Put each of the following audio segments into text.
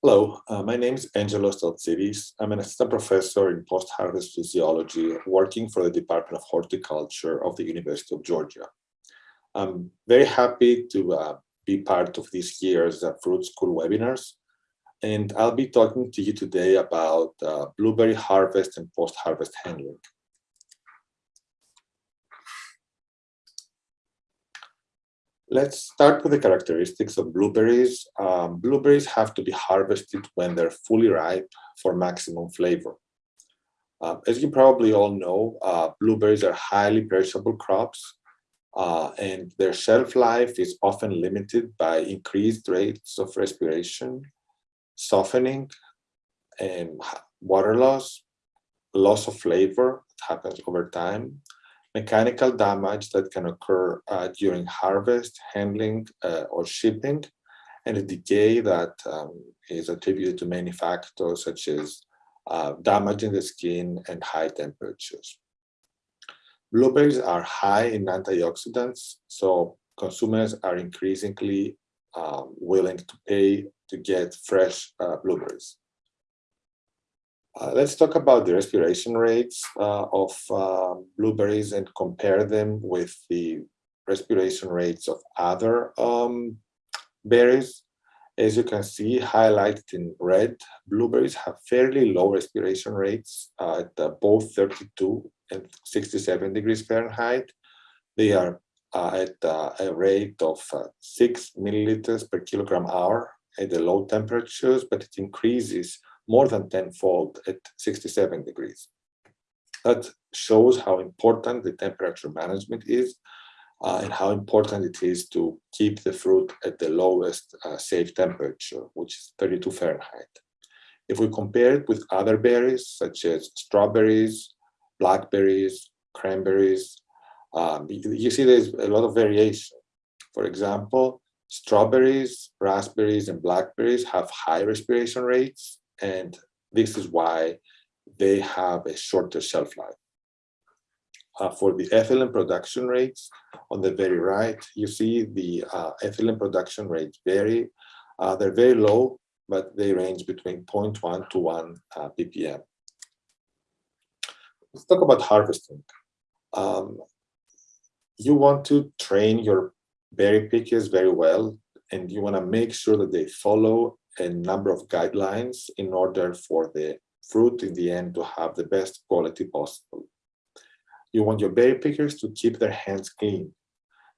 Hello, uh, my name is Angelos Deltsidis. I'm an assistant professor in post-harvest physiology working for the Department of Horticulture of the University of Georgia. I'm very happy to uh, be part of this year's uh, Fruit School webinars, and I'll be talking to you today about uh, blueberry harvest and post-harvest handling. Let's start with the characteristics of blueberries. Um, blueberries have to be harvested when they're fully ripe for maximum flavor. Uh, as you probably all know, uh, blueberries are highly perishable crops uh, and their shelf life is often limited by increased rates of respiration, softening, and water loss, loss of flavor that happens over time, mechanical damage that can occur uh, during harvest, handling, uh, or shipping, and a decay that um, is attributed to many factors such as uh, damage in the skin and high temperatures. Blueberries are high in antioxidants, so consumers are increasingly um, willing to pay to get fresh uh, blueberries. Uh, let's talk about the respiration rates uh, of uh, blueberries and compare them with the respiration rates of other um, berries. As you can see, highlighted in red, blueberries have fairly low respiration rates uh, at uh, both 32 and 67 degrees Fahrenheit. They are uh, at a rate of 6 milliliters per kilogram hour at the low temperatures, but it increases more than tenfold at 67 degrees. That shows how important the temperature management is uh, and how important it is to keep the fruit at the lowest uh, safe temperature, which is 32 Fahrenheit. If we compare it with other berries, such as strawberries, blackberries, cranberries, um, you, you see there's a lot of variation. For example, strawberries, raspberries, and blackberries have high respiration rates, and this is why they have a shorter shelf life. Uh, for the ethylene production rates, on the very right, you see the uh, ethylene production rates vary. Uh, they're very low, but they range between 0.1 to 1 uh, ppm. Let's talk about harvesting. Um, you want to train your berry pickers very well, and you want to make sure that they follow a number of guidelines in order for the fruit in the end to have the best quality possible. You want your berry pickers to keep their hands clean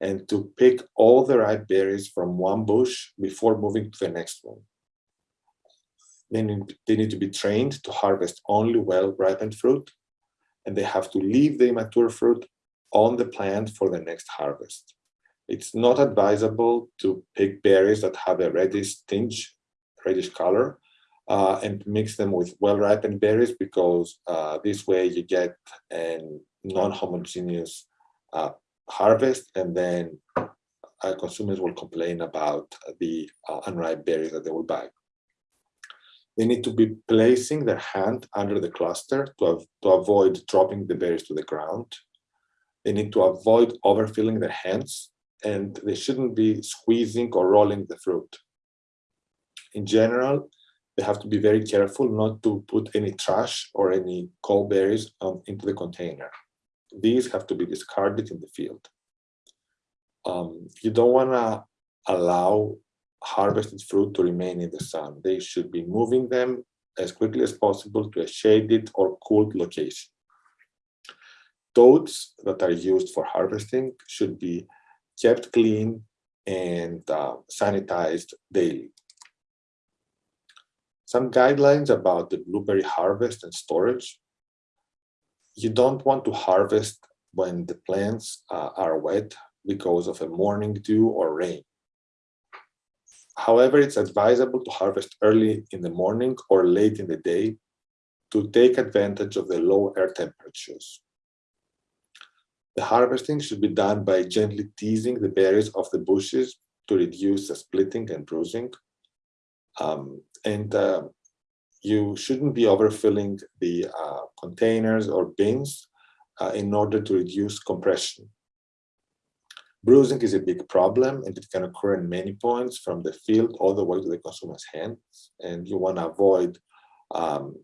and to pick all the ripe berries from one bush before moving to the next one. Then they need to be trained to harvest only well-ripened fruit, and they have to leave the immature fruit on the plant for the next harvest. It's not advisable to pick berries that have a reddish tinge reddish color uh, and mix them with well-ripened berries because uh, this way you get a non-homogeneous uh, harvest and then uh, consumers will complain about the uh, unripe berries that they will buy. They need to be placing their hand under the cluster to, to avoid dropping the berries to the ground. They need to avoid overfilling their hands and they shouldn't be squeezing or rolling the fruit in general, they have to be very careful not to put any trash or any cold berries um, into the container. These have to be discarded in the field. Um, you don't want to allow harvested fruit to remain in the sun. They should be moving them as quickly as possible to a shaded or cooled location. Totes that are used for harvesting should be kept clean and uh, sanitized daily. Some guidelines about the blueberry harvest and storage. You don't want to harvest when the plants uh, are wet because of a morning dew or rain. However, it's advisable to harvest early in the morning or late in the day to take advantage of the low air temperatures. The harvesting should be done by gently teasing the berries off the bushes to reduce the splitting and bruising. Um, and uh, you shouldn't be overfilling the uh, containers or bins uh, in order to reduce compression. Bruising is a big problem and it can occur in many points from the field all the way to the consumer's hands. And you want to avoid, um,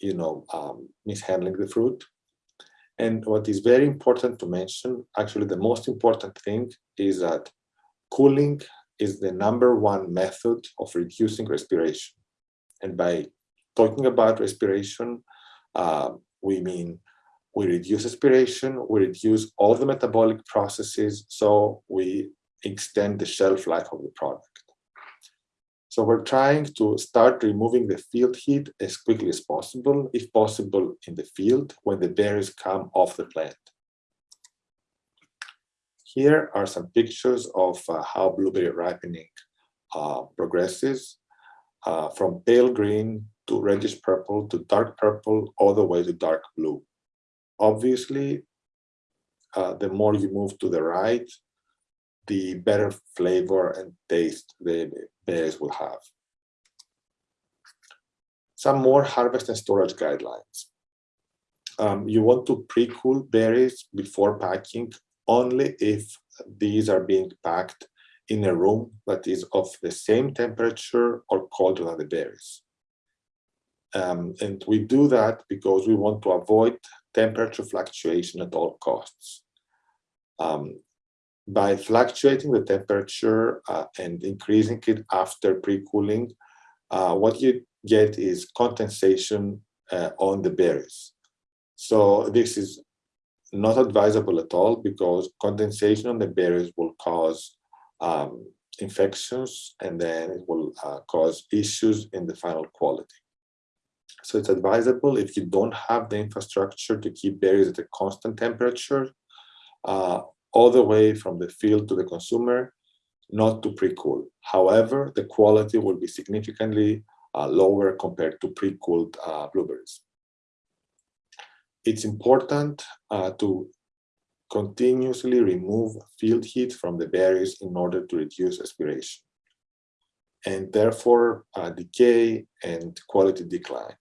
you know, um, mishandling the fruit. And what is very important to mention, actually the most important thing is that cooling is the number one method of reducing respiration. And by talking about respiration, uh, we mean we reduce respiration, we reduce all the metabolic processes, so we extend the shelf life of the product. So we're trying to start removing the field heat as quickly as possible, if possible in the field when the berries come off the plant. Here are some pictures of uh, how blueberry ripening uh, progresses uh, from pale green to reddish purple to dark purple all the way to dark blue obviously, uh, the more you move to the right, the better flavor and taste the berries will have. Some more harvest and storage guidelines. Um, you want to pre-cool berries before packing only if these are being packed in a room that is of the same temperature or colder than the berries. Um, and we do that because we want to avoid temperature fluctuation at all costs. Um, by fluctuating the temperature uh, and increasing it after pre-cooling, uh, what you get is condensation uh, on the berries. So this is not advisable at all because condensation on the berries will cause um, infections and then it will uh, cause issues in the final quality. So it's advisable if you don't have the infrastructure to keep berries at a constant temperature, uh, all the way from the field to the consumer, not to pre-cool. However, the quality will be significantly uh, lower compared to pre-cooled uh, blueberries. It's important uh, to continuously remove field heat from the berries in order to reduce respiration and therefore uh, decay and quality decline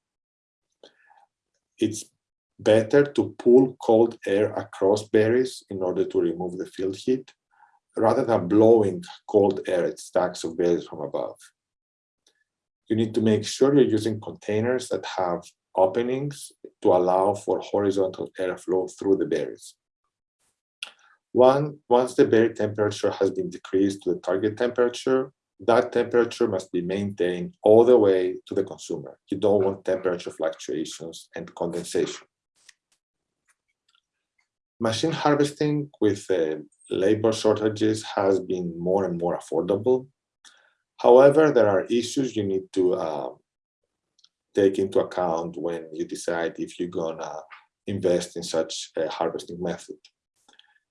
it's better to pull cold air across berries in order to remove the field heat rather than blowing cold air at stacks of berries from above. You need to make sure you're using containers that have openings to allow for horizontal airflow through the berries. One, once the berry temperature has been decreased to the target temperature, that temperature must be maintained all the way to the consumer. You don't want temperature fluctuations and condensation. Machine harvesting with uh, labor shortages has been more and more affordable. However, there are issues you need to uh, take into account when you decide if you're gonna invest in such a harvesting method.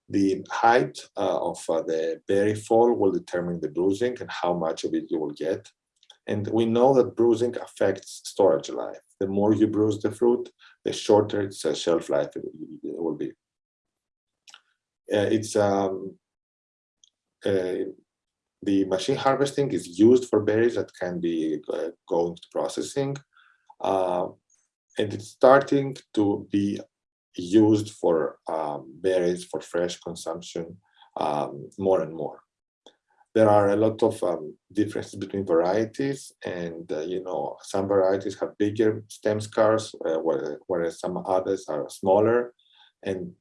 The height uh, of uh, the berry fall will determine the bruising and how much of it you will get. And we know that bruising affects storage life. The more you bruise the fruit, the shorter its uh, shelf life it will be. Uh, it's um, uh, the machine harvesting is used for berries that can be uh, going to processing. And it's starting to be used for um, berries for fresh consumption um, more and more. There are a lot of um, differences between varieties and, uh, you know, some varieties have bigger stem scars, uh, whereas some others are smaller and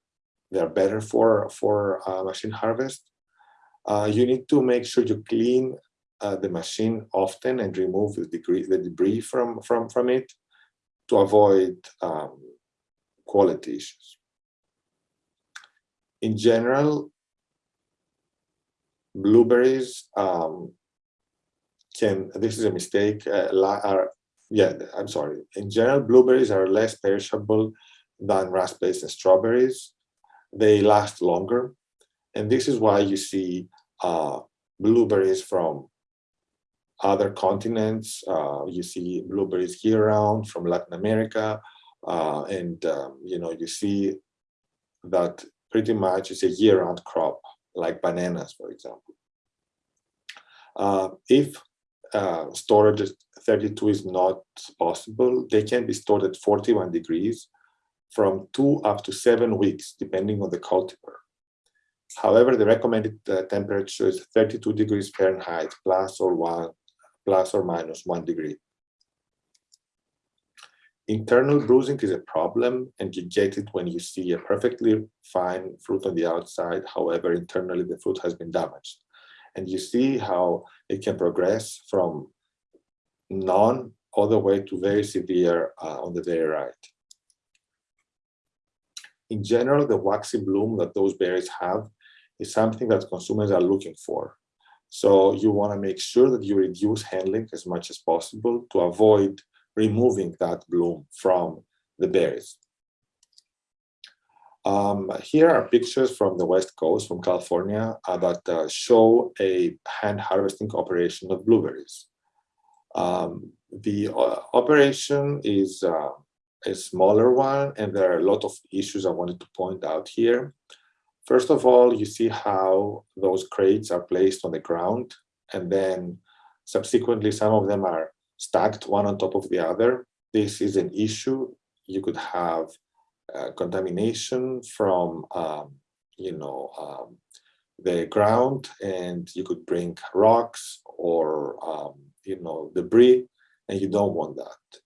they're better for, for uh, machine harvest. Uh, you need to make sure you clean uh, the machine often and remove the, degree, the debris from, from, from it to avoid um, quality issues. In general, blueberries um, can, this is a mistake, uh, are, yeah, I'm sorry. In general, blueberries are less perishable than raspberries and strawberries. They last longer. And this is why you see uh, blueberries from other continents. Uh, you see blueberries year round from Latin America, uh, and um, you know you see that pretty much it's a year-round crop, like bananas, for example. Uh, if uh, storage at 32 is not possible, they can be stored at 41 degrees from two up to seven weeks, depending on the cultivar. however, the recommended uh, temperature is 32 degrees Fahrenheit plus or one plus or minus one degree. Internal bruising is a problem and you get it when you see a perfectly fine fruit on the outside, however, internally the fruit has been damaged. And you see how it can progress from none all the way to very severe uh, on the very right. In general, the waxy bloom that those berries have is something that consumers are looking for. So you want to make sure that you reduce handling as much as possible to avoid removing that bloom from the berries. Um, here are pictures from the West Coast, from California, uh, that uh, show a hand harvesting operation of blueberries. Um, the uh, operation is uh, a smaller one, and there are a lot of issues I wanted to point out here. First of all, you see how those crates are placed on the ground, and then subsequently some of them are stacked one on top of the other. This is an issue. You could have uh, contamination from, um, you know, um, the ground, and you could bring rocks or, um, you know, debris, and you don't want that.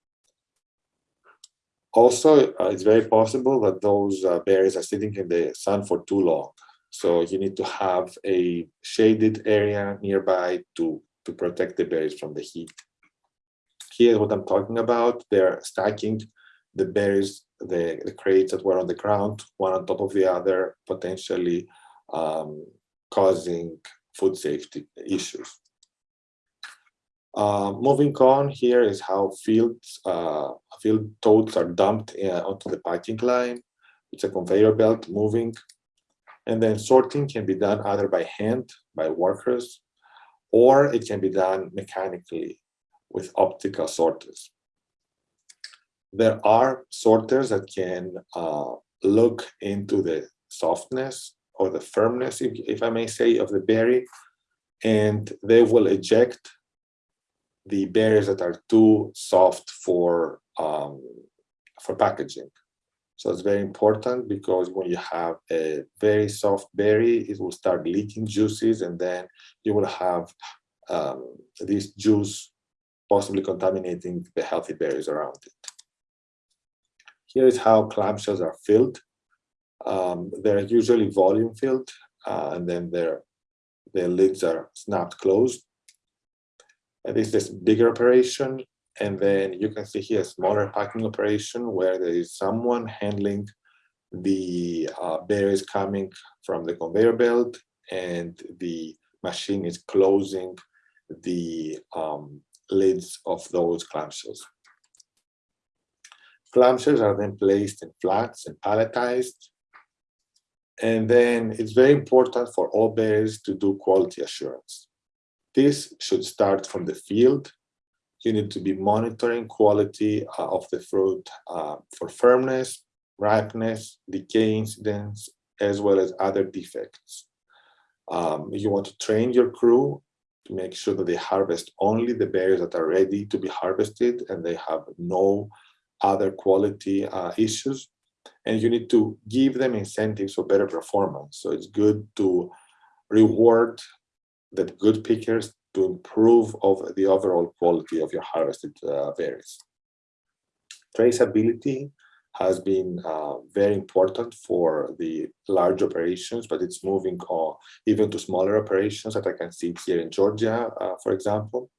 Also, uh, it's very possible that those uh, berries are sitting in the sun for too long. So you need to have a shaded area nearby to, to protect the berries from the heat. Here's what I'm talking about. They're stacking the berries, the, the crates that were on the ground, one on top of the other, potentially um, causing food safety issues. Uh, moving on, here is how fields, uh, field totes are dumped uh, onto the packing line. It's a conveyor belt moving. And then sorting can be done either by hand, by workers, or it can be done mechanically with optical sorters. There are sorters that can uh, look into the softness or the firmness, if, if I may say, of the berry, and they will eject the berries that are too soft for um, for packaging. So it's very important because when you have a very soft berry, it will start leaking juices and then you will have um, this juice possibly contaminating the healthy berries around it. Here is how clamshells are filled. Um, they're usually volume filled uh, and then their, their lids are snapped closed. And this is bigger operation. And then you can see here a smaller packing operation where there is someone handling the uh, berries coming from the conveyor belt and the machine is closing the um, lids of those clamshells. Clamshells are then placed in flats and palletized. And then it's very important for all berries to do quality assurance. This should start from the field. You need to be monitoring quality uh, of the fruit uh, for firmness, ripeness, decay incidents, as well as other defects. Um, you want to train your crew to make sure that they harvest only the berries that are ready to be harvested and they have no other quality uh, issues. And you need to give them incentives for better performance. So it's good to reward the good pickers to improve of the overall quality of your harvested uh, berries. Traceability has been uh, very important for the large operations, but it's moving on even to smaller operations that I can see here in Georgia, uh, for example.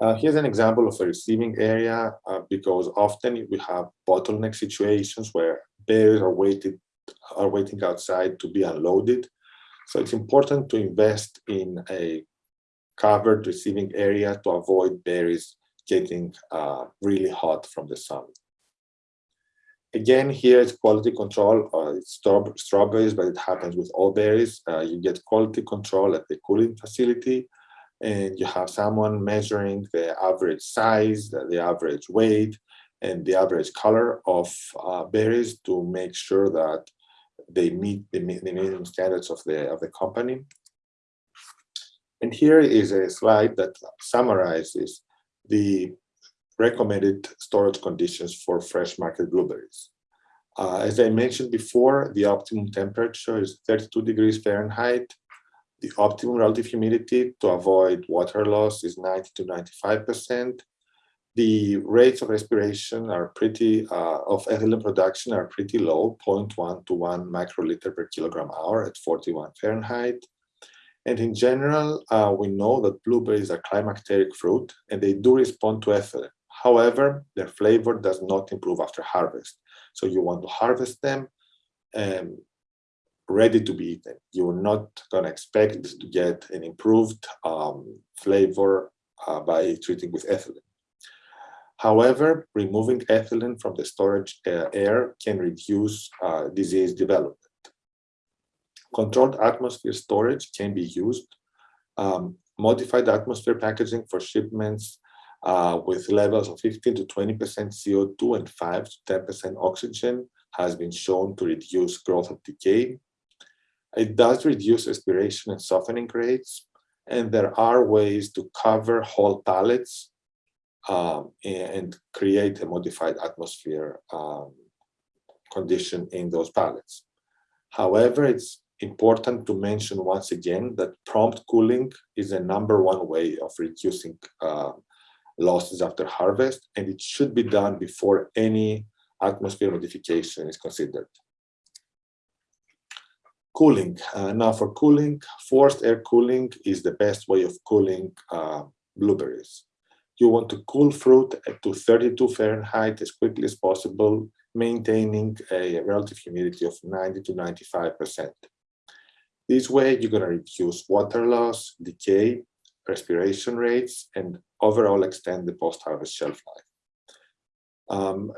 Uh, here's an example of a receiving area uh, because often we have bottleneck situations where berries are waited are waiting outside to be unloaded so it's important to invest in a covered receiving area to avoid berries getting uh, really hot from the sun. Again, here it's quality control. Uh, it's strawberries, but it happens with all berries. Uh, you get quality control at the cooling facility, and you have someone measuring the average size, the, average weight, and the average color of uh, berries to make sure that they meet the, the minimum standards of the of the company. And here is a slide that summarizes the recommended storage conditions for fresh market blueberries. Uh, as I mentioned before, the optimum temperature is 32 degrees Fahrenheit. The optimum relative humidity to avoid water loss is 90 to 95%. The rates of respiration are pretty, uh, of ethylene production are pretty low, 0.1 to 1 microliter per kilogram hour at 41 Fahrenheit. And in general, uh, we know that blueberries are climacteric fruit and they do respond to ethylene. However, their flavor does not improve after harvest. So you want to harvest them um, ready to be eaten. You're not going to expect to get an improved um, flavor uh, by treating with ethylene. However, removing ethylene from the storage uh, air can reduce uh, disease development. Controlled atmosphere storage can be used. Um, modified atmosphere packaging for shipments uh, with levels of 15 to 20% CO2 and 5 to 10% oxygen has been shown to reduce growth of decay. It does reduce respiration and softening rates, and there are ways to cover whole pallets um, and create a modified atmosphere um, condition in those pallets. However, it's important to mention once again that prompt cooling is a number one way of reducing uh, losses after harvest, and it should be done before any atmosphere modification is considered. Cooling. Uh, now for cooling, forced air cooling is the best way of cooling uh, blueberries. You want to cool fruit to 32 Fahrenheit as quickly as possible, maintaining a relative humidity of 90 to 95%. This way, you're going to reduce water loss, decay, respiration rates, and overall extend the post-harvest shelf life. Um,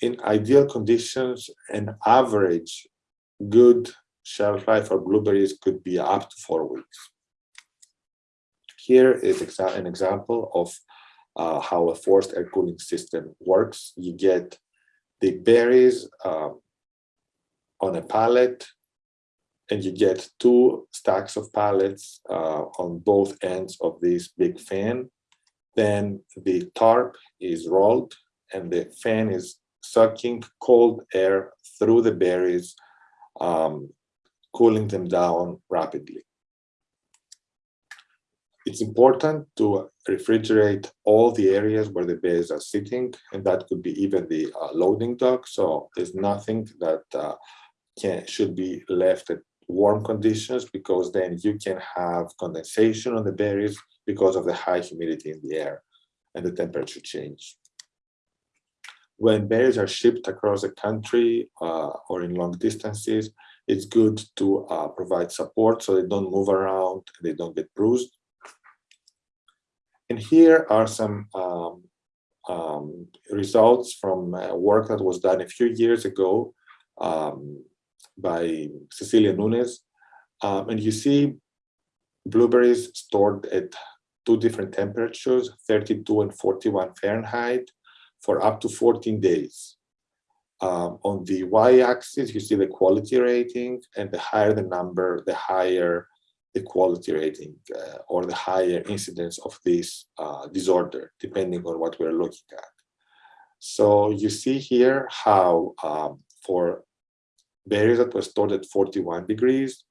in ideal conditions, an average good shelf life for blueberries could be up to four weeks. Here is exa an example of uh, how a forced air cooling system works. You get the berries um, on a pallet and you get two stacks of pallets uh, on both ends of this big fan. Then the tarp is rolled and the fan is sucking cold air through the berries, um, cooling them down rapidly. It's important to refrigerate all the areas where the berries are sitting, and that could be even the uh, loading dock. So there's nothing that uh, can should be left at warm conditions because then you can have condensation on the berries because of the high humidity in the air and the temperature change. When berries are shipped across the country uh, or in long distances, it's good to uh, provide support so they don't move around, they don't get bruised. And here are some um, um, results from work that was done a few years ago um, by Cecilia Nunes. Um, and you see blueberries stored at two different temperatures, 32 and 41 Fahrenheit, for up to 14 days. Um, on the y-axis, you see the quality rating, and the higher the number, the higher the quality rating uh, or the higher incidence of this uh, disorder, depending on what we're looking at. So you see here how um, for berries that were stored at 41 degrees,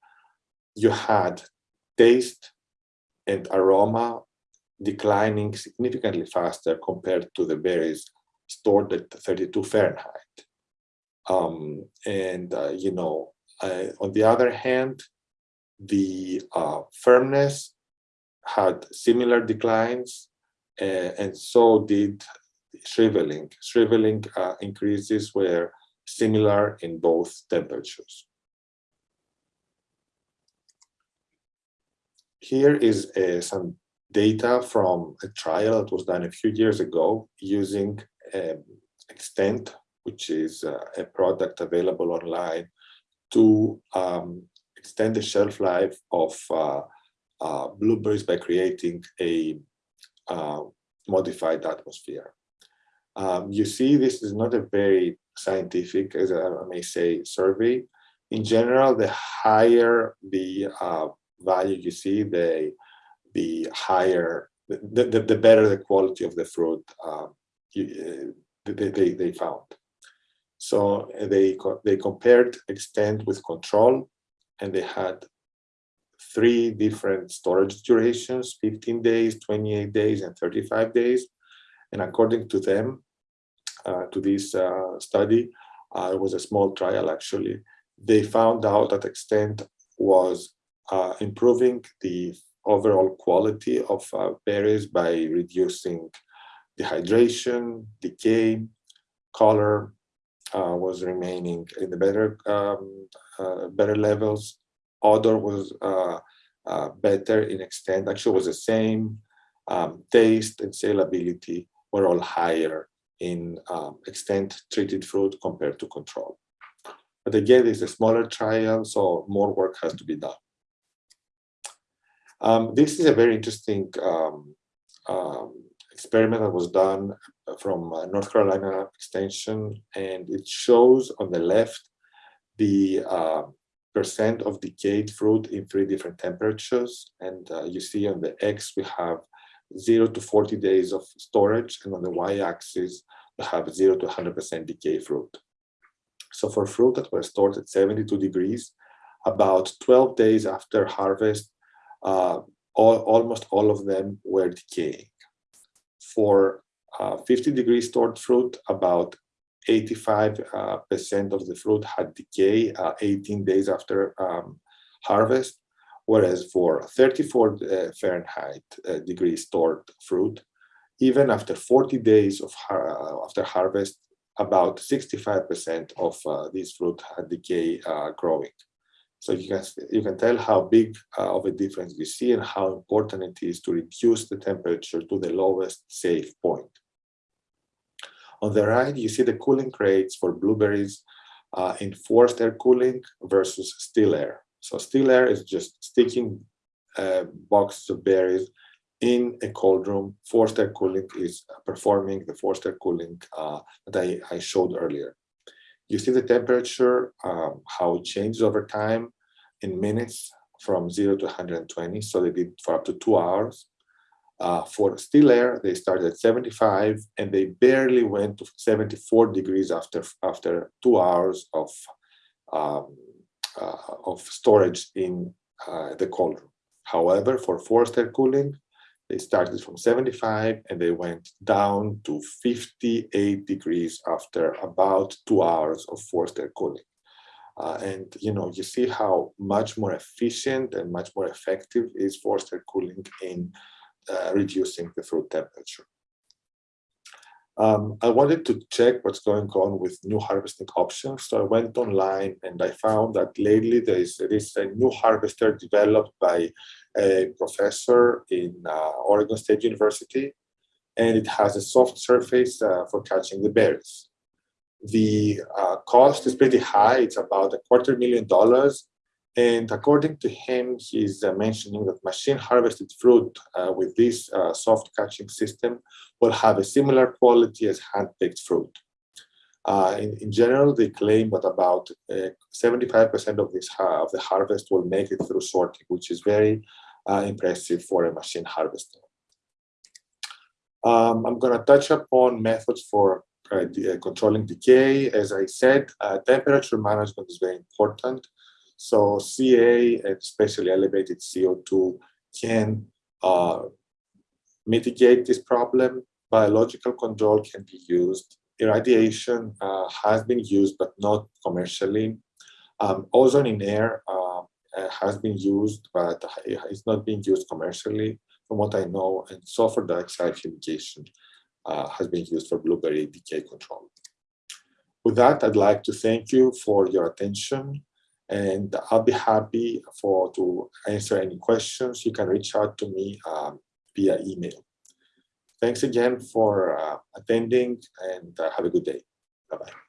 you had taste and aroma declining significantly faster compared to the berries stored at 32 Fahrenheit. Um, and, uh, you know, uh, on the other hand, the uh, firmness had similar declines, uh, and so did shriveling. Shriveling uh, increases were similar in both temperatures. Here is uh, some data from a trial that was done a few years ago using um, Xtend, which is uh, a product available online to um, extend the shelf life of uh, uh, blueberries by creating a uh, modified atmosphere. Um, you see, this is not a very scientific, as I may say, survey. In general, the higher the uh, value you see, the the higher, the, the, the better the quality of the fruit uh, you, uh, they, they, they found. So they, they compared Xtend with control and they had three different storage durations, 15 days, 28 days, and 35 days. And according to them, uh, to this uh, study, uh, it was a small trial actually, they found out that Xtend was uh, improving the overall quality of uh, berries by reducing dehydration, decay, color was remaining in the better um, uh, better levels. Odor was uh, uh, better in Xtend, actually was the same. Um, taste and salability were all higher in um, Xtend treated fruit compared to control. But again, it's a smaller trial, so more work has to be done. Um, this is a very interesting um, um, experiment that was done from North Carolina Extension, and it shows on the left the uh, percent of decayed fruit in three different temperatures. And uh, you see on the X, we have zero to 40 days of storage, and on the Y-axis, we have zero to 100% decay fruit. So for fruit that were stored at 72 degrees, about 12 days after harvest, uh, all, almost all of them were decaying. For uh, 50 degree stored fruit, about 85% uh, of the fruit had decay uh, 18 days after um, harvest, whereas for 34 uh, Fahrenheit degree stored fruit, even after 40 days of after harvest, about 65% of uh, these fruit had decay uh, growing. So you can, you can tell how big uh, of a difference we see and how important it is to reduce the temperature to the lowest safe point. On the right, you see the cooling rates for blueberries uh, in forced air cooling versus still air. So still air is just sticking uh, boxes of berries in a cold room. Forced air cooling is performing the forced air cooling uh, that I, I showed earlier. You see the temperature, um, how it changes over time in minutes from 0 to 120. So they did for up to two hours. Uh, for still air, they started at 75 and they barely went to 74 degrees after, after two hours of, um, uh, of storage in uh, the cold room. However, for forced air cooling, they started from 75 and they went down to 58 degrees after about two hours of forced air cooling. Uh, and you know, you see how much more efficient and much more effective is forced air cooling in uh, reducing the fruit temperature. Um, I wanted to check what's going on with new harvesting options. So I went online and I found that lately there is, there is a new harvester developed by a professor in uh, Oregon State University, and it has a soft surface uh, for catching the berries. The uh, cost is pretty high. It's about a quarter million dollars. And according to him, he's uh, mentioning that machine harvested fruit uh, with this uh, soft catching system will have a similar quality as hand-picked fruit. Uh, in, in, general, they claim that about 75% uh, of this of the harvest will make it through sorting, which is very uh, impressive for a machine harvester. Um, I'm going to touch upon methods for uh, uh, controlling decay. As I said, uh, temperature management is very important. So CA, especially elevated CO2, can uh, mitigate this problem. Biological control can be used. Irradiation uh, has been used, but not commercially. Um, ozone in air uh, has been used, but it's not being used commercially, from what I know, and sulfur dioxide fumigation uh, has been used for blueberry decay control. With that, I'd like to thank you for your attention and I'll be happy for to answer any questions. You can reach out to me um, via email. Thanks again for uh, attending and uh, have a good day. Bye-bye.